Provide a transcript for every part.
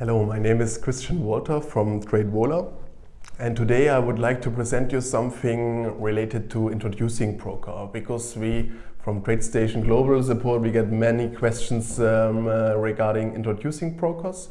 Hello, my name is Christian Walter from TradeVola and today I would like to present you something related to introducing broker because we from TradeStation Global Support we get many questions um, uh, regarding introducing brokers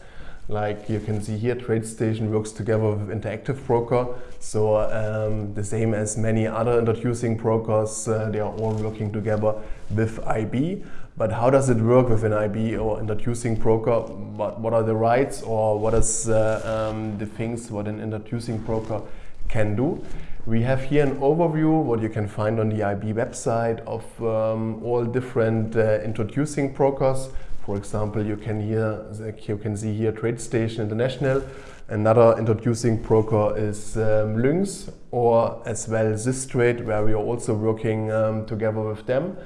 like you can see here, TradeStation works together with Interactive Broker. So um, the same as many other introducing brokers, uh, they are all working together with IB. But how does it work with an IB or introducing broker? What, what are the rights or what is uh, um, the things what an introducing broker can do? We have here an overview what you can find on the IB website of um, all different uh, introducing brokers for example, you can hear you can see here TradeStation International. Another introducing broker is um, Lynx or as well Systrade, where we are also working um, together with them.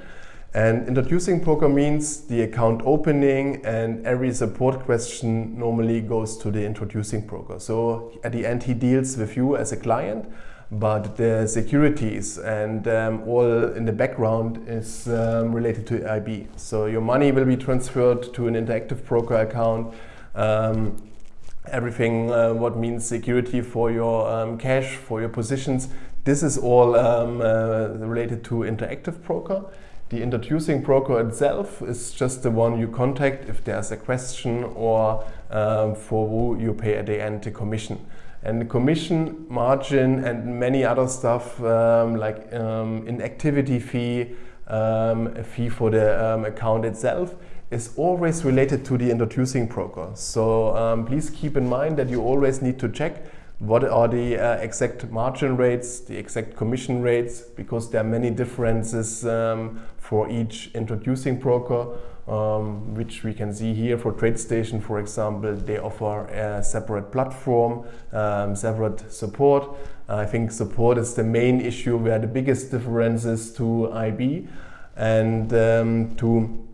And introducing broker means the account opening and every support question normally goes to the introducing broker. So at the end he deals with you as a client but the securities and um, all in the background is um, related to IB. So your money will be transferred to an interactive broker account. Um, everything uh, what means security for your um, cash, for your positions, this is all um, uh, related to interactive broker. The introducing broker itself is just the one you contact if there's a question or um, for who you pay at the end the commission. And the commission margin and many other stuff um, like um, inactivity fee, um, a fee for the um, account itself is always related to the introducing broker. So um, please keep in mind that you always need to check what are the uh, exact margin rates, the exact commission rates, because there are many differences um, for each introducing broker um, which we can see here for TradeStation, for example, they offer a separate platform, um, separate support. I think support is the main issue where the biggest differences to IB and um, to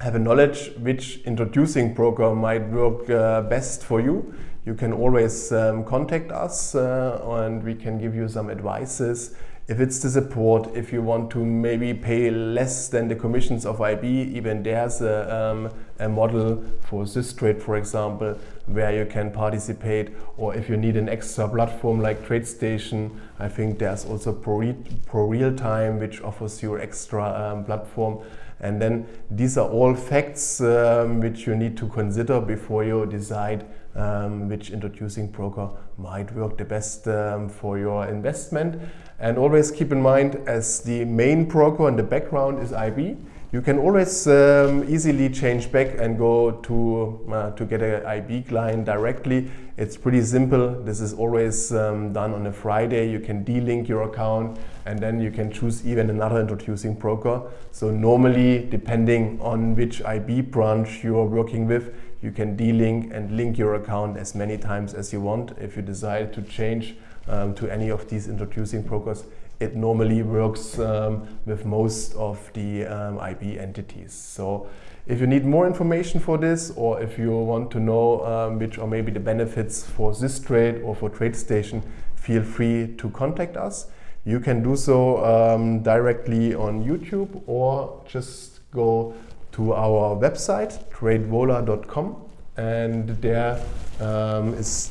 have a knowledge which introducing broker might work uh, best for you. You can always um, contact us uh, and we can give you some advices if it's the support, if you want to maybe pay less than the commissions of IB, even there's a, um, a model for Systrade, for example, where you can participate. Or if you need an extra platform like TradeStation, I think there's also Pro, Pro Real Time, which offers you extra um, platform. And then these are all facts um, which you need to consider before you decide um, which introducing broker might work the best um, for your investment. And always keep in mind as the main broker in the background is IB, you can always um, easily change back and go to, uh, to get an IB client directly. It's pretty simple. This is always um, done on a Friday. You can delink your account and then you can choose even another introducing broker. So normally, depending on which IB branch you are working with, you can delink and link your account as many times as you want. If you decide to change um, to any of these introducing brokers, it normally works um, with most of the um, IB entities. So if you need more information for this or if you want to know um, which are maybe the benefits for Systrade or for TradeStation, feel free to contact us. You can do so um, directly on YouTube or just go to our website tradevola.com and there um, is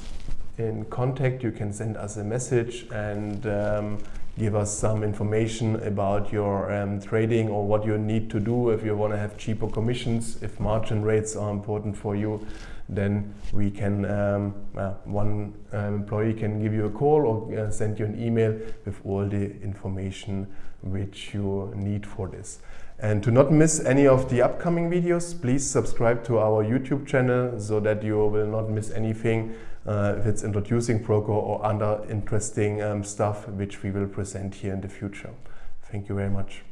in contact you can send us a message and um, give us some information about your um, trading or what you need to do if you want to have cheaper commissions, if margin rates are important for you, then we can, um, uh, one um, employee can give you a call or uh, send you an email with all the information which you need for this. And to not miss any of the upcoming videos, please subscribe to our YouTube channel so that you will not miss anything uh, if it's introducing broker or other interesting um, stuff which we will present here in the future. Thank you very much.